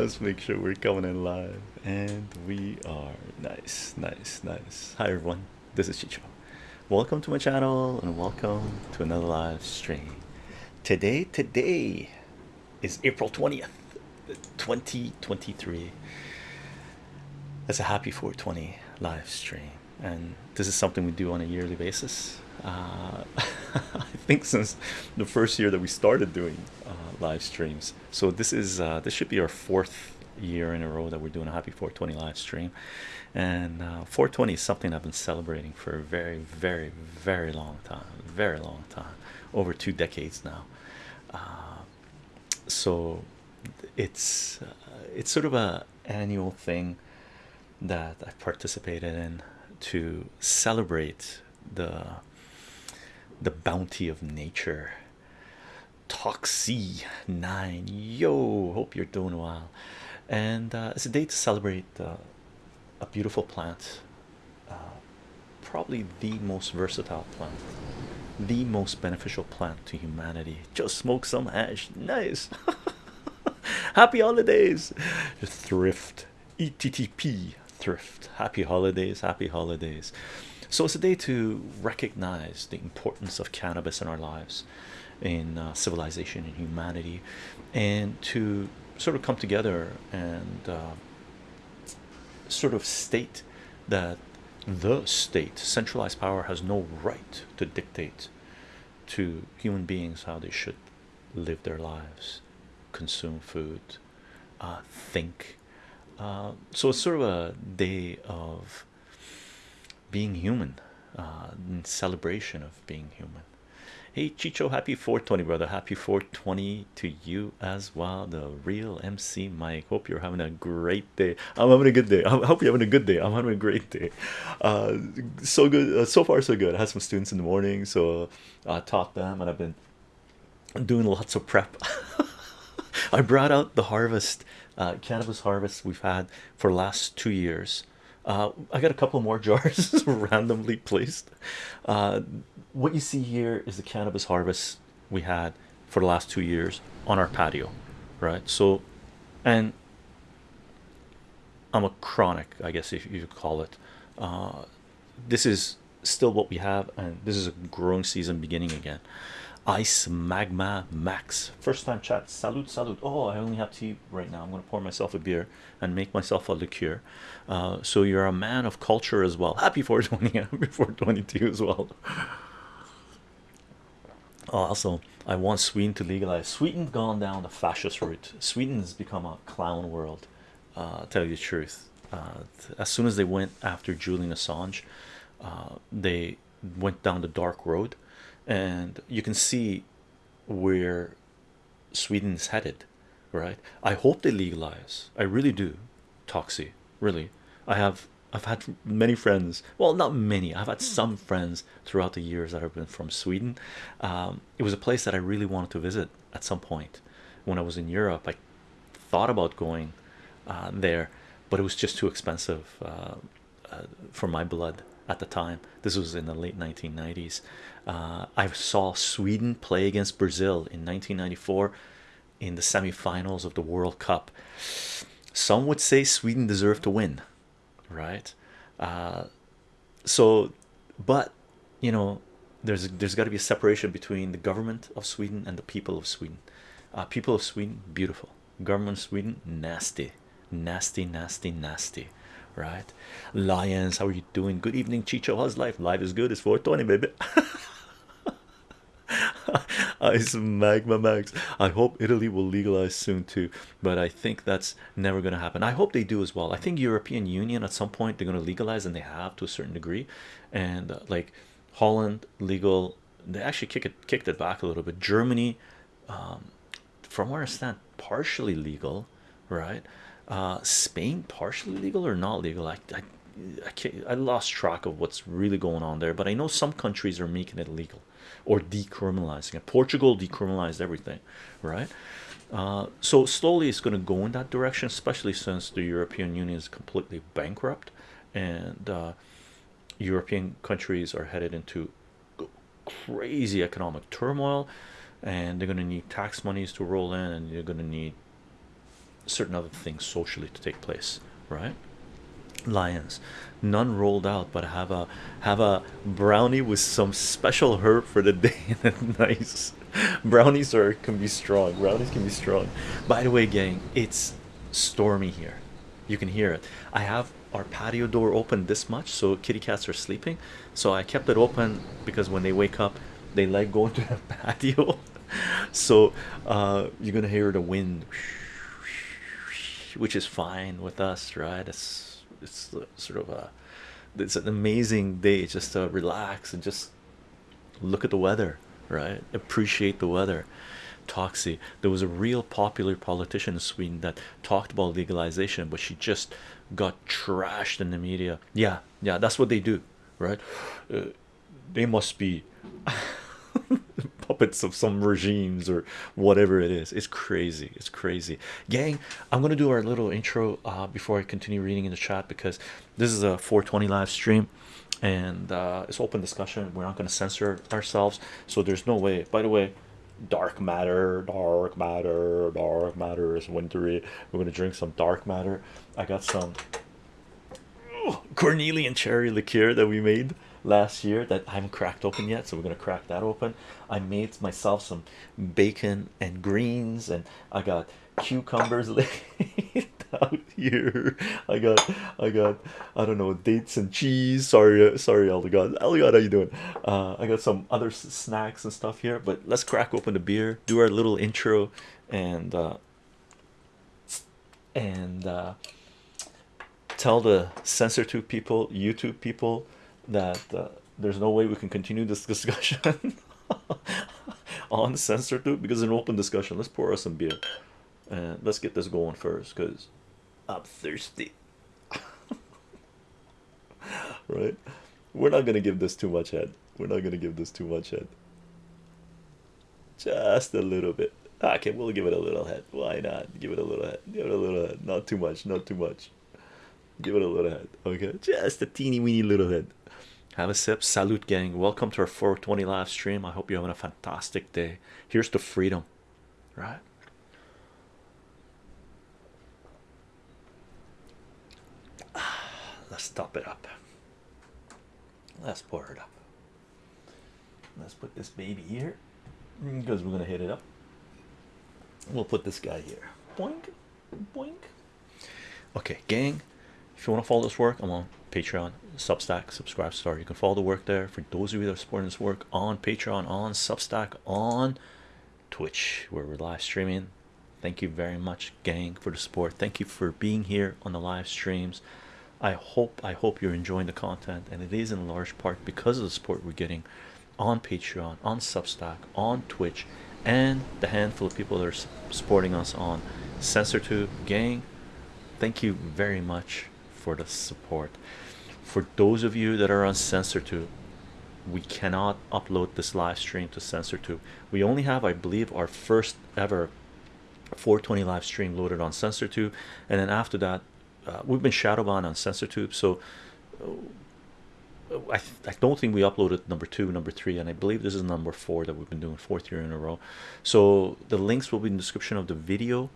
Let's make sure we're coming in live. And we are. Nice, nice, nice. Hi, everyone. This is Chicho. Welcome to my channel and welcome to another live stream. Today, today is April 20th, 2023. That's a happy 420 live stream, and this is something we do on a yearly basis. Uh, I think since the first year that we started doing uh, live streams, so this is uh, this should be our fourth year in a row that we're doing a happy 420 live stream, and uh, 420 is something I've been celebrating for a very, very, very long time, very long time, over two decades now. Uh, so it's uh, it's sort of a annual thing that I've participated in to celebrate the the bounty of nature. Toxie nine, yo, hope you're doing well, and uh, it's a day to celebrate uh, a beautiful plant, uh, probably the most versatile plant, the most beneficial plant to humanity. Just smoke some hash, nice. Happy holidays, thrift, ETTP, thrift. Happy holidays, happy holidays. So it's a day to recognize the importance of cannabis in our lives, in uh, civilization and humanity, and to sort of come together and uh, sort of state that the state, centralized power, has no right to dictate to human beings how they should live their lives, consume food, uh, think. Uh, so it's sort of a day of being human, uh, in celebration of being human. Hey Chicho, happy 420, brother. Happy 420 to you as well. The real MC Mike. Hope you're having a great day. I'm having a good day. I hope you're having a good day. I'm having a great day. Uh, so good. Uh, so far, so good. I had some students in the morning, so I taught them, and I've been doing lots of prep. I brought out the harvest, uh, cannabis harvest we've had for the last two years. Uh, I got a couple more jars randomly placed. Uh, what you see here is the cannabis harvest we had for the last two years on our patio, right? So, and I'm a chronic, I guess if you call it. Uh, this is still what we have, and this is a growing season beginning again. Ice Magma Max, first time chat. Salute, salute. Oh, I only have tea right now. I'm going to pour myself a beer and make myself a liqueur. Uh, so you're a man of culture as well. Happy 420, happy 422 as well. Oh, also, I want Sweden to legalize. sweden's gone down the fascist route. Sweden has become a clown world. Uh, tell you the truth. Uh, as soon as they went after Julian Assange, uh, they went down the dark road, and you can see where Sweden's headed. Right? I hope they legalize. I really do. Toxie, really. I have I've had many friends. Well, not many. I've had some friends throughout the years that have been from Sweden. Um, it was a place that I really wanted to visit at some point when I was in Europe. I thought about going uh, there, but it was just too expensive uh, uh, for my blood at the time. This was in the late 1990s. Uh, I saw Sweden play against Brazil in 1994 in the semifinals of the World Cup. Some would say Sweden deserved to win right uh, so but you know there's there's got to be a separation between the government of Sweden and the people of Sweden uh, people of Sweden beautiful government of Sweden nasty nasty nasty nasty right? Lions how are you doing? Good evening Chicho. How's life? Life is good. It's 420 baby. Ice magma max. I hope italy will legalize soon too but i think that's never going to happen. I hope they do as well. I think european union at some point they're going to legalize and they have to a certain degree. And uh, like holland legal they actually kick it kicked it back a little bit. Germany um, from where i stand partially legal right uh, spain partially legal or not legal I, I I can't, I lost track of what's really going on there, but I know some countries are making it legal or decriminalizing it. Portugal decriminalized everything, right? Uh, so slowly it's going to go in that direction, especially since the European Union is completely bankrupt and uh, European countries are headed into crazy economic turmoil and they're going to need tax monies to roll in and you're going to need certain other things socially to take place right? Lions. None rolled out but have a have a brownie with some special herb for the day. Nice. Brownies are can be strong. Brownies can be strong. By the way gang it's stormy here. You can hear it. I have our patio door open this much so kitty cats are sleeping. So i kept it open because when they wake up they like going to the patio. So uh, you're gonna hear the wind which is fine with us right? It's it's sort of a it's an amazing day just to relax and just look at the weather right? Appreciate the weather. Toxie there was a real popular politician in Sweden that talked about legalization but she just got trashed in the media. Yeah yeah that's what they do right? Uh, they must be puppets of some regimes or whatever it is. It's crazy. It's crazy. Gang i'm gonna do our little intro uh, before i continue reading in the chat because this is a 420 live stream and uh, it's open discussion. We're not to censor ourselves so there's no way. By the way dark matter dark matter dark matter is wintry we're to drink some dark matter. I got some cornelian cherry liqueur that we made last year that I haven't cracked open yet so we're gonna crack that open. I made myself some bacon and greens and I got cucumbers laid out here. I got I got I don't know dates and cheese. Sorry sorry Eldegard Eldegard how you doing? Uh, I got some other snacks and stuff here but let's crack open the beer do our little intro and uh, and uh, tell the censor tube people youtube people that uh, there's no way we can continue this discussion on censor tube because an open discussion. Let's pour us some beer and let's get this going first because i'm thirsty. Right? We're not gonna give this too much head. We're not gonna give this too much head. Just a little bit. Okay we'll give it a little head. Why not? Give it a little head. Give it a little head. Not too much not too much give it a little head okay? Just a teeny weeny little head. Have a sip. Salute gang. Welcome to our 420 live stream. I hope you're having a fantastic day. Here's to freedom. Right? Let's top it up. Let's pour it up. Let's put this baby here because we're gonna hit it up. We'll put this guy here. Boink boink. Okay gang if you want to follow this work i'm on patreon. Substack SubscribeStar you can follow the work there for those of you that are supporting this work on patreon on substack on twitch where we're live streaming. Thank you very much gang for the support. Thank you for being here on the live streams. I hope i hope you're enjoying the content and it is in large part because of the support we're getting on patreon on substack on twitch and the handful of people that are supporting us on censortube gang thank you very much for the support. For those of you that are on censortube we cannot upload this live stream to censortube we only have i believe our first ever 420 live stream loaded on censortube and then after that uh, we've been shadow banned on censortube so uh, I, I don't think we uploaded number two number three and i believe this is number four that we've been doing fourth year in a row. So the links will be in the description of the video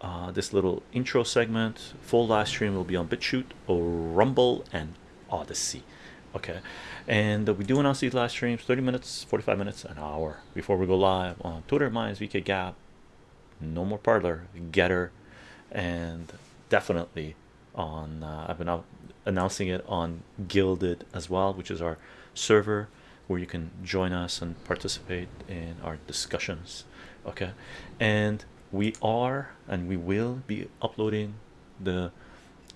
uh, this little intro segment full live stream will be on BitChute or Rumble and Odysee. Okay. And we do announce these live streams 30 minutes 45 minutes an hour before we go live on Twitter Minds VK Gap no more Parler Gettr and definitely on uh, I've been out announcing it on Guilded as well which is our server where you can join us and participate in our discussions. Okay. And we are and we will be uploading the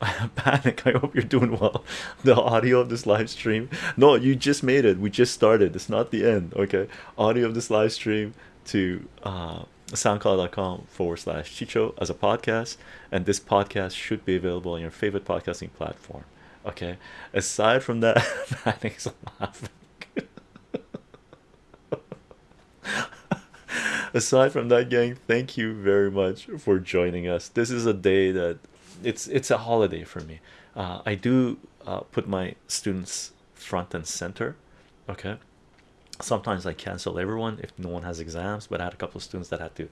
panic. I hope you're doing well. The audio of this live stream. No you just made it. We just started. It's not the end okay? Audio of this live stream to uh soundcloud.com forward slash chicho as a podcast. And this podcast should be available on your favorite podcasting platform okay? Aside from that panic's laughing aside from that gang thank you very much for joining us. This is a day that it's it's a holiday for me. Uh, i do uh, put my students front and center okay? Sometimes I cancel everyone if no one has exams, but I had a couple of students that had to,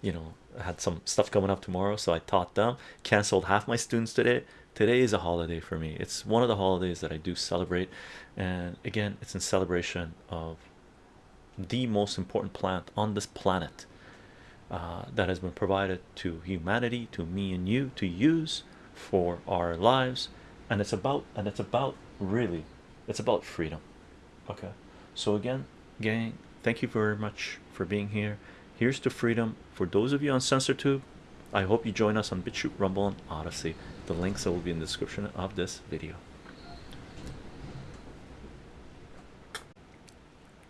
you know, had some stuff coming up tomorrow, so I taught them, canceled half my students today. Today is a holiday for me, it's one of the holidays that I do celebrate, and again, it's in celebration of the most important plant on this planet uh, that has been provided to humanity, to me and you to use for our lives, and it's about and it's about really it's about freedom. Okay? So again gang thank you very much for being here. Here's to freedom. For those of you on censortube i hope you join us on bitchute rumble and Odysee. The links will be in the description of this video